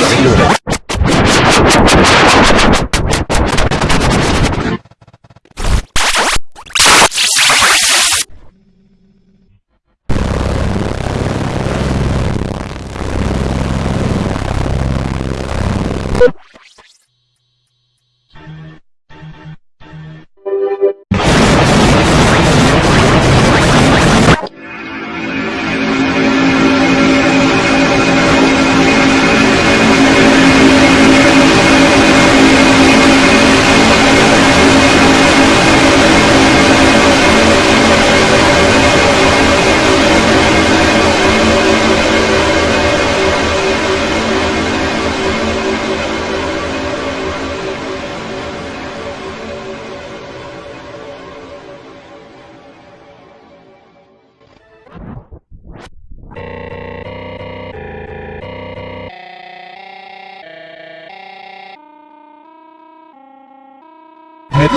reloaded.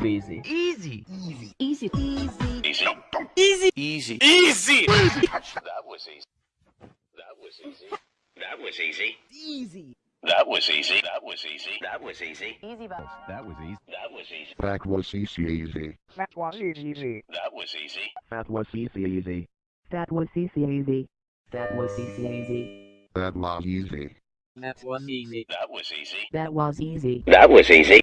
crazy. Easy. Easy. Easy. Easy. Easy. Easy. Easy. That was easy. That was easy. That was easy. Easy. That was easy. That was easy. That was easy. Easy bus. That was easy. That was easy. That was easy easy. That was easy easy. That was easy. That was easy easy. That was easy easy. That was easy easy. That was easy. That was easy. That was easy. That was easy. That was easy.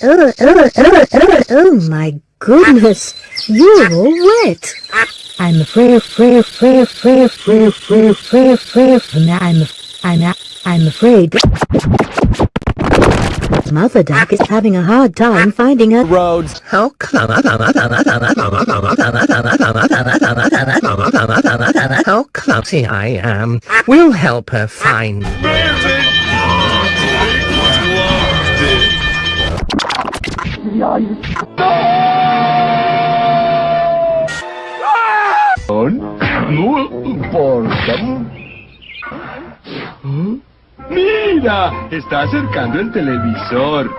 Oh, oh, oh, oh, oh my goodness, you're all wet. I'm afraid, afraid, afraid, afraid, afraid, afraid, afraid, afraid, I'm, I'm, I'm afraid. Mother Duck is having a hard time finding her Roads. How come? How clumsy I am. We'll help her find. ay, ¡Mira! Está acercando el televisor.